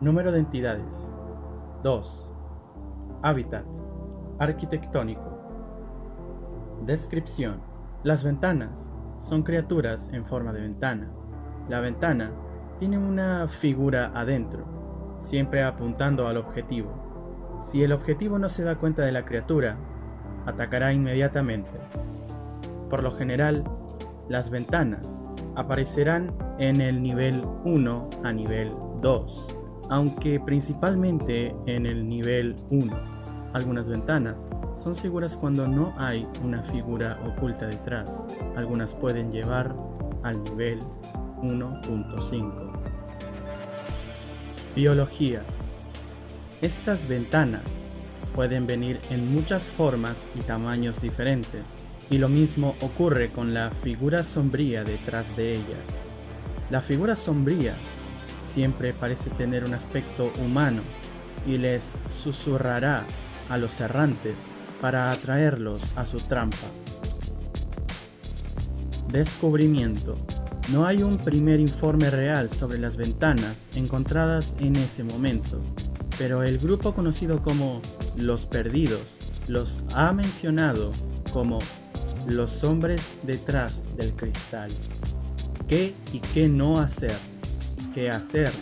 Número de entidades. 2. Hábitat. Arquitectónico. Descripción. Las ventanas son criaturas en forma de ventana. La ventana tiene una figura adentro, siempre apuntando al objetivo. Si el objetivo no se da cuenta de la criatura, atacará inmediatamente. Por lo general, las ventanas aparecerán en el nivel 1 a nivel 2 aunque principalmente en el nivel 1. Algunas ventanas son seguras cuando no hay una figura oculta detrás. Algunas pueden llevar al nivel 1.5. Biología. Estas ventanas pueden venir en muchas formas y tamaños diferentes, y lo mismo ocurre con la figura sombría detrás de ellas. La figura sombría siempre parece tener un aspecto humano y les susurrará a los errantes para atraerlos a su trampa. Descubrimiento. No hay un primer informe real sobre las ventanas encontradas en ese momento, pero el grupo conocido como Los Perdidos los ha mencionado como los hombres detrás del cristal. ¿Qué y qué no hacer? ¿Qué hacer?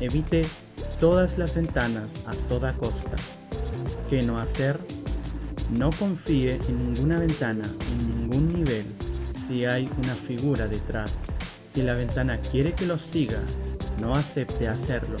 Evite todas las ventanas a toda costa. ¿Qué no hacer? No confíe en ninguna ventana en ningún nivel si hay una figura detrás. Si la ventana quiere que lo siga, no acepte hacerlo.